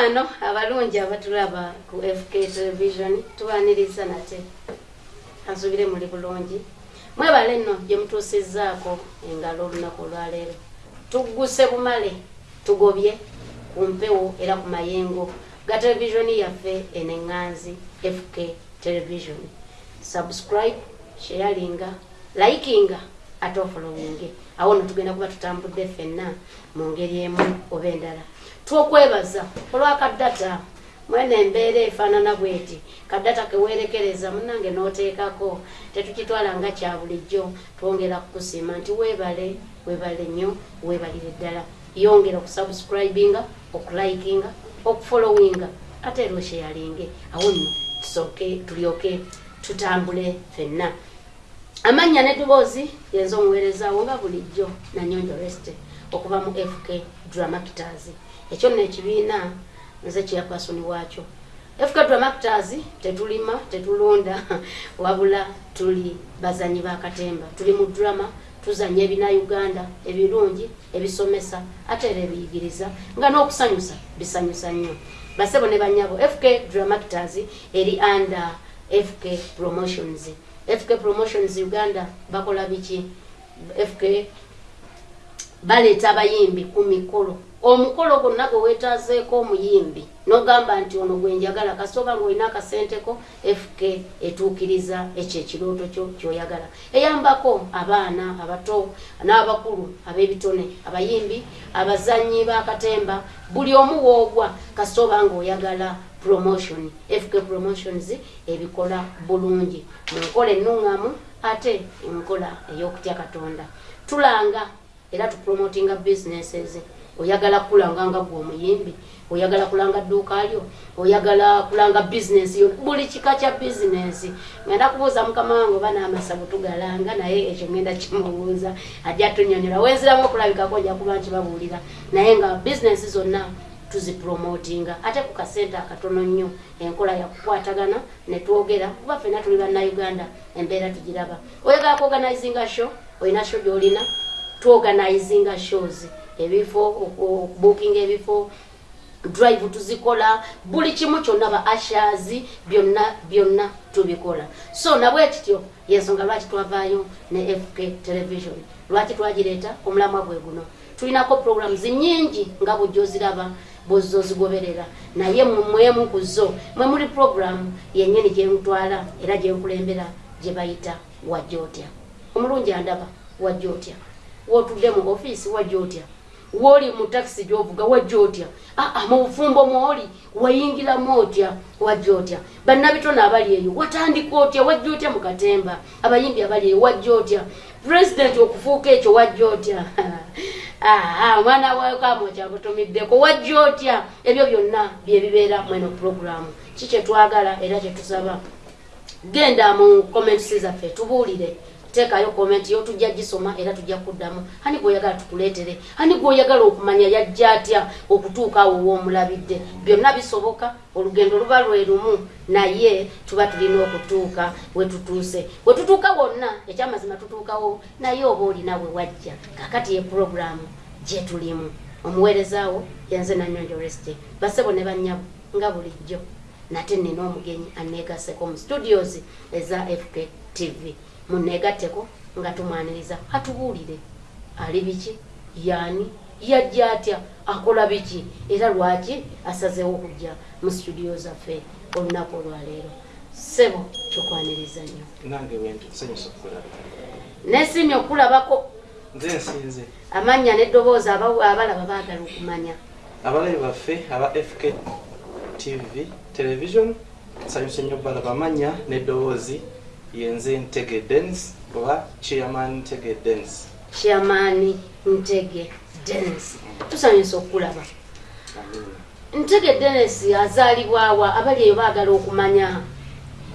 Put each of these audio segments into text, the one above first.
mikwano abalungi abatulaba ku fk television tubaniriza nate. Kansubire muli bulungi. Mwebale nno gye mutuusizzaako engalo olunaku olwaleero. Tugguse bumale tugobye ku mpewo era ku mayengo ga televisioni yaffe eneŋŋanzi fk television. Subscribe sharinga likinga ate ofolowinge awo no tugenda kuba tutambudde ffenna mu ngeri emu oba endala twokwebaza olwakaddata mwene embeera efaanana bweti kaddata kewerekereza munange n'oteekako tetukitwala nga kya bulijjo twongera kukusiima nti weebale weebale nnyo weebalire ddala. Yongera okusubscribinga okulikinga okufolowinga ate era osheyalinge. Awo nno tusooke tulyoke tutambule ffenna. Amannya n'eddoboozi yenza omuweerezaawo nga bulijjo nanyonjo reste okuva mu fk dramactors ekyo nno ekibiina nze kyeyapasoni waakyo. Fk dramactors tetulima tetulunda wabula tuli bazanyi bakatemba tuli mu drama tuzanya ebinauganda ebirungi ebisomesa ate era ebiyigiriza nga n'okusanyusa bisanyusa nnyo. Basebo ne banyabo fk dramactors eri under fk promotions. Fk promotions uganda bakola biki? Fk baleeta abayimbi ku mikolo omukolo gwonna gwe weetaazeeko omuyimbi n'ogamba nti ono gwenjagala kasooba ngaolina akasenteko fk etuukiriza ekyo ekirooto kyo kyoyagala. Eyambako abaana abato n'abakulu ab'ebitone abayimbi abazanyi bakatemba buli omu woogwa kasooba ngaoyagala promotion fk promotions ebikola bulungi. Mu nkola ennuŋŋamu ate enkola ey'okutya katonda. Tulanga era tupromotinga businesses oyagala kulanga nga gwe omuyimbi oyagala kulanga dduuka lyo oyagala kulanga bizinesi yo buli kika kya bizinesi ngenda kubuuza mukama wange oba n'amasabu tugalanga naye ekyo ngenda kimubuuza ajja tunyonyola wenziramu okulabikako nja kuba nkibabuulira naye nga bizinesi zonna tuzipromotinga ate ku kasente akatono nnyo enkola yakukwatagana netwogera kuba ffena tuli bannayuganda embeera tugiraba. Oyagala kuorganizinga show? Olina show gyolina? Tuorganizinga shows ebifo okubukinga ebifo drive tuzikola buli kimu kyonna ba ashers byonna byonna tubikola. So nabwe kityo yensonga lwaki twavaayo ne fk television? Lwaki twagireeta? Omulamwa gwe guno. Tulinako programs nyingi nga bujoziraba bozozigoberera naye mwemu ku zo mwe muli programu yenyini gyemutwala era gyenkulembera gye bayita wajja otya. Omulungi andaba wajja otya. Wotudde mu ofiisi wajja otya wooli mu takisi gyovuga wajja otya aa mu bufumbo mwoli wayingiramu otya wajja otya bannabitone abali eyo watandika otya? Wajja otya mu katemba. Abayimbi abali eyo wajja otya pulezidenti okufuuka ekyo wajja otya omwana wakamo kyabutumiddeko wajja otya ebyo byonna byebibeera mweno puroguramu ki kyetwagala era kyetusaba genda mu comments zaffe tubuulire teekayo komenti yo tujja gisoma era tujja kuddamu. Hani gweoyagala tukuleetere? Hani gweoyagala okumanya yajja atya okutuuka awo woomulabidde byonna bisoboka olugendo luba lwe lumu naye tuba tulina okutuuka wetutuuse wetutuuka wonna ekyamazima tutuukawo naye oba olina we wajja kakati ye puroguramu gye tulimu. Omuweerezaawo yanze nanyonjo reste basebo ne bannyabo nga bulijjo nate nina omugenyi aneegaseko mu studios eza fk tv muneegatteko nga tumwaniriza. Atubuulire ali biki? Yaani? Yajja atya? Akola biki? Era lwaki asazeewo okujja mu studio zaffe olunaku olwaleero sebo tukwaniriza nnyo. Nange wentusanyusa okulaba nesimye okulabako nze nsinze. Amannya n'eddoboozi aba- abalaba baagala okumanya. Abalabi baffe aba fk tv television nsanyuse nnyo balaba amanya n'eddoboozi yenze ntege denis oba chairman ntege denis chairman ntege denis tusanyusa okulaba. Ntege denis azaalibwawa abali eyo baagala okumanya.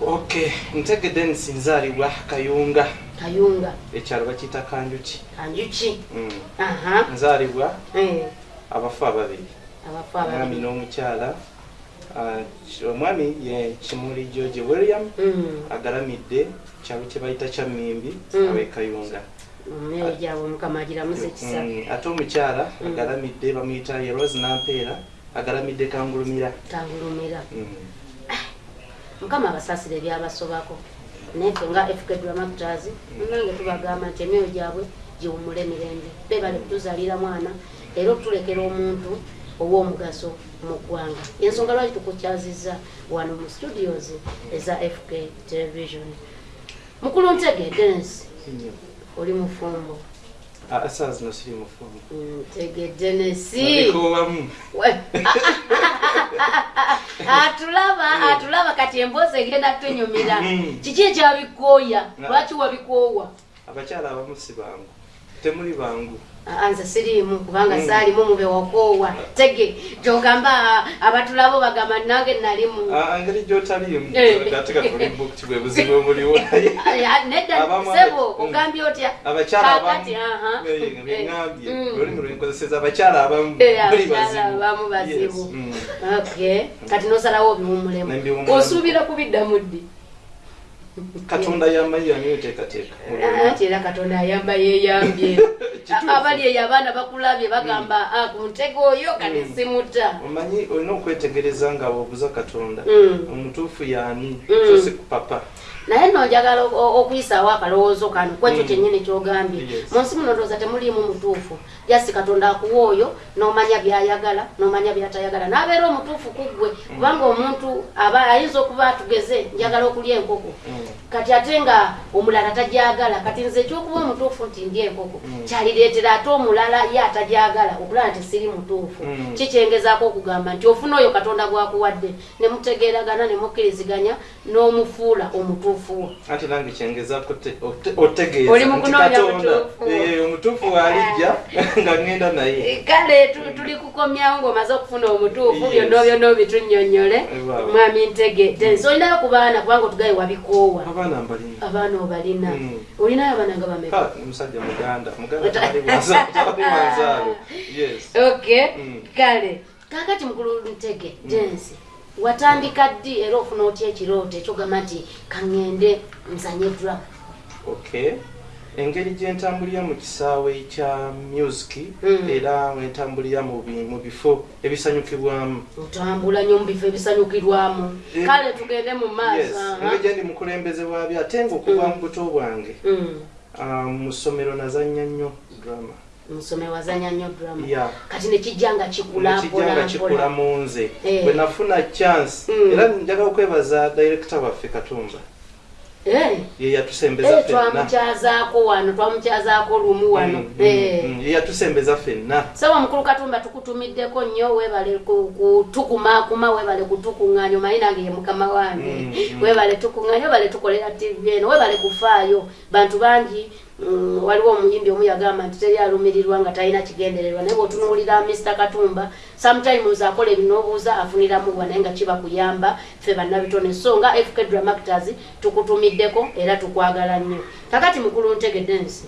Ok ntege denis nzaalibwa kayunga. Kayunga. Ekyalo bakiyita kanjuki. Kanjuki. Mm. nzaalibwa Eh, abafu ababiri. Abafu ababiri. N'omukyala. Ah, ki- omwami ye kimuli george william Mm, agalamidde kyalo kye bayita kya mmimbi Mm. abekayunga mumeo gyabwe mukama agiramuze ekisa Mm, ate omukyala agalamidde bamuyita ye rose nampeera agalamidde kangulumira. Tangulumira Mm. mukama abasaasire ebyabasobako naye ffe nga fk dramactors nange tubagamba nti emyoyo gyabwe giwumule emirembe. Bebale kutuzalira mwana. Era okutulekera omuntu ow'omugaso mu ggwanga. Ensonga lwaki tukukyaziza wano mu studios eza fk television? Mukulu ntege densi Nnyo. oli mufumbo. Ah, saa zino siri mufumbo. Ntege denesi abikoowamu We- atulaba atulaba kati emboozi egenda tunyumira. Mm. kiki ekyabikooya? Lwaki wabikoowa? Abakyala abamu si bangu. Temuli bangu nze siriimu kubanga Mm. saalimu mube wakoowa tege gyogamba abatulabo bagamba nange nalimu Ah, engeri gyotaliimu Eh. ate katulimba okuti bwe buzibu obuliwo nedda sebo Mm. ogambye otya abakyala abamu Kaakati, aha. Eh, beŋŋambye Mm. olulimi lwenkozeseza abakyala abamu Eh, abamu bazibu. Okay kati nosalawo obiwumulemu osuubira kubiddamu ddi katonda oteekateeka anti era katonda ayamba Kituufu. abali eyo abaana bakulabye bagamba "Ah, ku ntego oyo kati Mm. simuta. Omanyi olina okwetegereza nga wobuza katonda. Mm. omutuufu yaani so si kupapa naye nno njagala o- o- okuyisaawo akalowoozo kano kwekyo kyennyini kyogambye. Mu nsi muno ndowooza temuliimu mutuufu. Jasi katonda akuwa oyo n'omanya byayagala n'omanya byatayagala n'abeera omutuufu ku ggwe. Kubanga omuntu aba ayinza okuba atugeze njagala okulya enkoko. Kati ate nga omulala tajagala kati nze ekyokuba omutuufu nti ndi enkoko kyalireetera ate omulala ye atajagala okulaba nti siri mutuufu. Mm. kikyengezaako okugamba nti ofuna oyo katonda gwakuwadde ne mutegeeragana ne mukkiriziganya n'omufuula omutuufu wo. Anti nange kyengezaako te- ote- otegeeza Oli mu nti kunoonya katonda mutuufu. eh, waalijja nga ŋŋenda naye. Eh, kale tu- tuli kukomyawo ng'omaze okufuna omutuufu byonna byonna obitunnyonnyole mwami ntegedde nsi olinayo ku baana kubanga otugaye wabikoowa abaana obalina. Mm. olinayo abaana nga bameka? Ka, omusajja muganda. Muganda yes. Okay. Mm. kale kakati mukulu ntege densi watandika ddi era ofuna otya ekirooto ekyogamba nti kaŋŋende okay. Engeri gyentambulira mu kisaawe kya music Mm. era wentambulira mu bi- mu bifo ebisanyukibwamu. Otambula nnyo mu bifo ebisanyukirwamu. Eh, kale tugende mu yes. maaso engeri gyendi mukulembeze bwabyo ate nga okuva mu buto bwange. Mm. ah, mu ssomero nazannya nnyo drama musome wazanya nnyo drama Yeah. kati nekijja nga kikula nekijja nga kikula mpola. mu nze. Eh. bwe nafuna chance. Mm. era njagala okwebaza director waffe katumba. Eh, ye yatusembeza eh, ffenna. twamukyazaako wano twamukyazaako lumu wano. Mm, mm, Eh. mm, ye yatusembeza ffenna. Sawa mukulu katumba tukutumiddeko nnyo webale ku- kutukumaakuma webale kutukuŋŋaanya omanyi nange ye mukama wange. Mm, mm. webale tukuŋŋaanya webale tukolera tv eno webale kufaayo. Bantu bangi waliwo omuyimbi omu yagamba nti teri alumirirwa nga talina kigendererwa. Naye bweotunuulira mr. Katumba sometimes akola ebinoobuuza afuniramuwa naye nga kiba kuyamba ffe bannabitone. So nga fk dramactors tukutumiddeko era tukwagala nnyo. Kakati mukulu ntege densi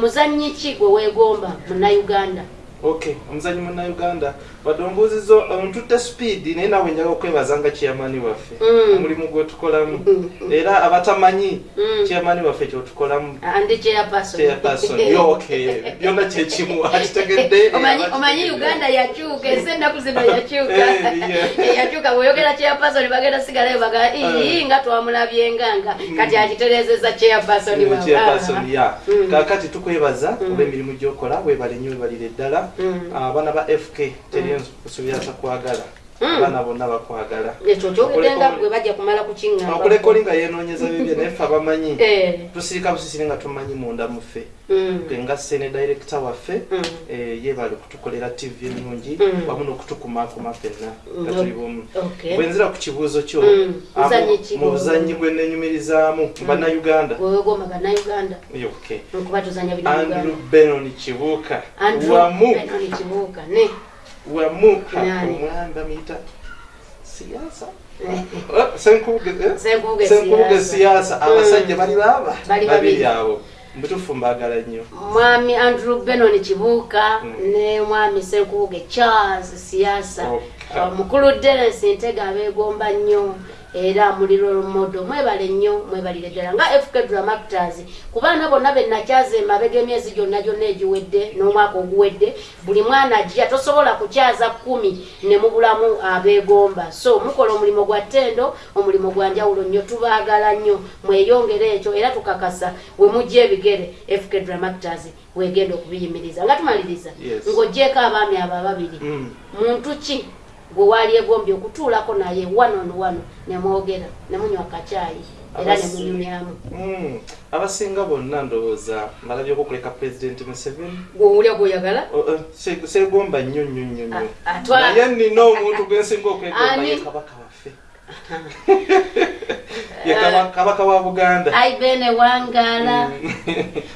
muzannyi ki gwe weegomba munnayuganda? Okay omuzanyi munnauganda wadde ombuuzizo ontutte speed naye nawe njaga okwebaza nga chairmani waffe. Mm. omulimu gwetukolamu era abatamanyi Mm. chairmani waffe kyotukolamu. Okay. Byonna kyekimu. Akitegedde omanyi omanyi uganda yakyuka ensi ennaku zino yakyuka. Eh. Eh, yakyuka bweyogera chairperson bagenda sigalayo baga ii nga twamulabyenganga kati akiterezeza chairperson Ah. Mm. kakati tukwebaza olw'emirimu gyokola webale nnyo webalire ddala Mm. abaana ba fk teri nsuubira takwagala Mm. abaana bonna bakwagala ekyo kyogeddenga gwe bajja kumala kukiŋŋamba. Okulekoli nga yenoonyeza bibye naye ffe abamanyi. Eh, tusirika busisiri nga tumanyi munda muffe. Mm, Gwe nga sene director waffe mm. eh, yebale okutukolera tv ennungi wamu n'okutukumaakuma ffenna nga tuli bumu okay. bwenzira ku kibuuzo kyo mu buzannyi bwe nenyumirizaamu mu tuzanya andrew benon kibuuka. Wamu wamu Nani? omwami bamuyita siyaasa Oh, senkubuge eh? Senkubuge senkubuge siyaasa. siyaasa abasajja bali baba babiri. abo mbutufu mbagala nnyo mwami andrew benon kibuuka Mm. ne mwami senkubuge charles. Uh, mukulu derensi ntega abeegomba nnyo era muliro modo mwebale nnyo mwebalire ddala. Nga fk dramactors ku baana bonna benakyaza emabega emyezi gyonna gyonna egiwedde n'omwaka oguwedde buli mwana ajja tosobola kukyaza kumi ne mubulamu abeegomba. So mukola omulimu gwa ttendo omulimu gwa njawulo nnyo tubaagala nnyo mweyongere ekyo era tukakasa we mujja ebigere. Fk dramactors wegenda okubiyimiriza. Nga tumaliriza Yes. ng'ogjeeko abaami abo ababiri. Mm. muntu ki gwe waali egombye okutuulako naye wano ono wano ne mwogera ne munywa kacaayi era ne Abasi- munyumyamu Mm. abasinga bonna ndowooza malabyeko okuleka president museveni? Gweowulya gweoyagala segomba nnyo nnyo nnyo nnyo. Naye nina omuntu gwensinga okwegomba ye kabaka waffe. Ye Kaba- kabaka wa buganda. Ai bene wangala.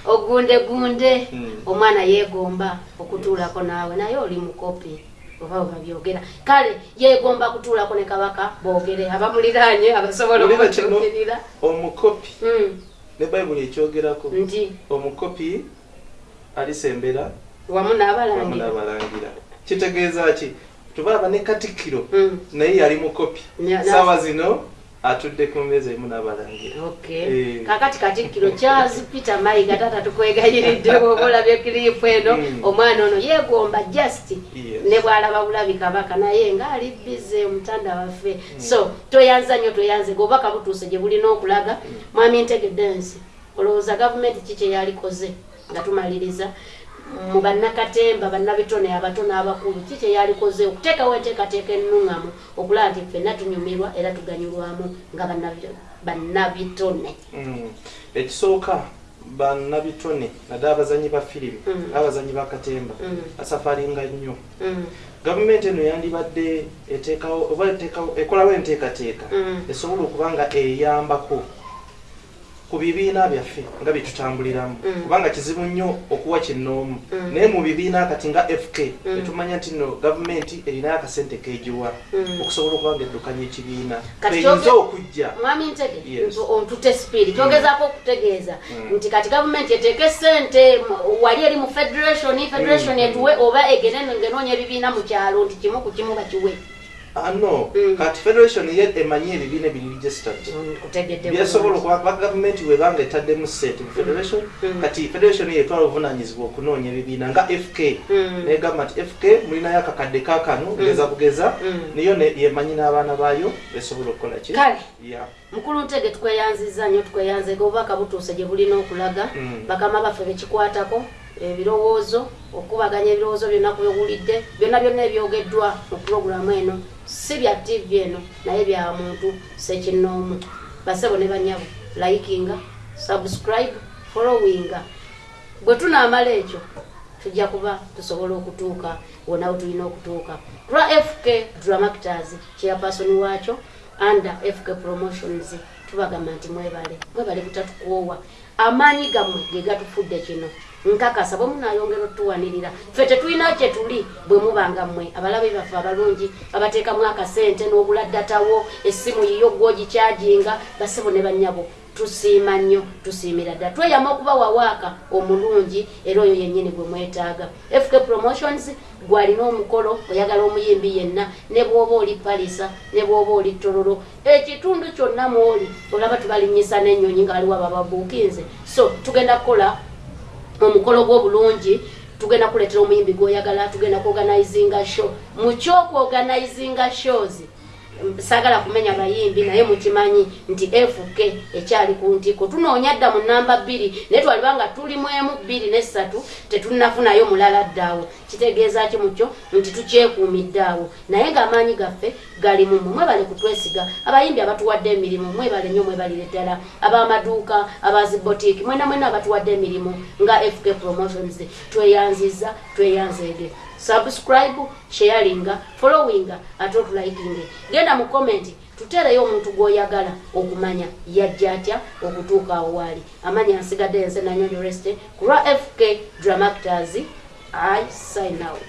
Ogunde gunde Mm. omwana yeegomba okutuulako naawe naye oli mukopi oba webabyogera kale yeegomba kutuulako ne kabaka boogere abamuliraanye abasobola okumutuukirira omukopi. Ne bayibuli ekyogerako? Nti? Omukopi alisembera? Wamu n'abalangira. Kitegeeza ki? Tubalaba ne katikkiro. Mm. naye yali mukopi. Saawa zino atudde ku mmeeza emu n'abalangira. Okay. Eh. kakati katikkiro charles peter mayiga tata tukwegayiridde bwoba olabye kiriipu eno. Mm. omwana ono yeegomba just ne bwalaba bulabi kabaka naye ngaali bize omutanda waffe. So toyanza nnyo toyanze. Geobaka butuuse gye bulina okulaga mwami ntegedensi olowooza gavumenti ki kyeyalikoze nga tumaliriza mu bannakatemba bannabitone abato n'abakulu ki kyeyalikoze okuteekawo enteekateeka ennuŋŋamu okulaba nti ffenna tunyumirwa era tuganyulwamu nga bannabi- bannabitone Mm. ekisooka bannabitone naddala abazanyi ba firimu Mm. abazanyi bakatemba Mm. asafaringa nnyo gavumenti eno yandibadde eteekawo oba ekolawo enteekateeka esobola okuba nga eyambako ku bibiina byaffe nga byetutambuliramu Mm. kubanga kizibu nnyo okuwa kinoomu Mm. naye mu bibiina kati nga fk Mm. netumanya nti no gavumenti erinayo akasente kegiwa Mm. okusobola okuba nga eddukanya ekibiina eyinza okujja mwami ntege Yes. ntu- ontute spirit kyogezaako okutegeeza nti kati gavumenti eteeke sente wali eri mu federation federation etuwe oba egene ngenoonya ebibiina mu kyalo nti kimu ku kimu bakiwe no. Mm. kati federation ye emanyi ebibiina ebiri registered kutegedde byasobola okuba kuba gavumenti webanga etaddemu sente mu federation Mm. kati federation yetwala obuvunanyizibwa okunoonya ebibiina nga fk Mm. negamba nti fk mulinayo akakadde kakano bugeza Mm. niyo ne- yemanyi n'abaana baayo esobola okukola ki? Kale mukulu ntege tukweyanziza nnyo tukweyanze obubaka butuuse gye bulina okulaga. Mm. bakama baffe bekikwatako ebirowoozo okubaganya ebirowoozo byonna kubyowulidde byonna byonna ebyogeddwa mu pulogulamu eno si bya tv eno naye bya muntu sekinoomu basebo ne banyabo likinga subscribe followinga bwe tunaamala ekyo tujja kuba tusobola okutuuka wona we tulina okutuuka. Lwa fk dramactors chairperson waakyo under fk promotions tubagamba nti mwebale mwebale butatukoowa. Amaanyi gammwe ge gatufudde kino nkakasa bwe munayongera otuwanirira. Ffe tetulina kye tuli bwe mubanga mmwe abalabe baffe abalungi babateekamu akasente n'obuladdatawo essimu yiyo gwogikyajinga basebo ne bannyabo tusiima nnyo tusiimira ddala tweyama okubawa waaka omulungi era oyo yennyini gwe mwetaaga. Fk promotions gwalina omukolo oyagala omuyimbi yenna ne bw'oba oli palisa ne bw'oba oli tororo ekitundu kyonna mwoli olaba tubalinyisa n'ennyonyi nga waliwo abababuukinze. So tugenda kukola omukolo gw'obulungi tugenda kuleetera omuyimbi gwoyagala tugenda kuorganizinga show. Mu kyokuorganizinga shows sagala kumenya bayimbi naye mukimanyi nti fk ekyali ku ntiko tunoonya dda mu namba bbiri naye twalibanga tuli mu emu bbiri nesatu tetunafunayo mulala ddaawo. Kitegeeza ki mukyo? Nti tukyekuumidde awo. Naye ng'amaanyi gaffe gali mumu mwebale kutwesiga. Abayimbi abatuwadde emirimu mwebale nnyo mwebalire ddala. Ab'amaduuka abazibotiiki mwena mwena abatuwadde emirimu nga fk promotions. Tweyanziza tweyanzeege subscribe sharinga followinga ate otulaikinge genda mu komenti tuteereyo omuntu gw'oyagala okumanya yajja atya okutuuka awo waali amanya nsigadde ense nanyonyo reste ku lwa fk dramactors i sign out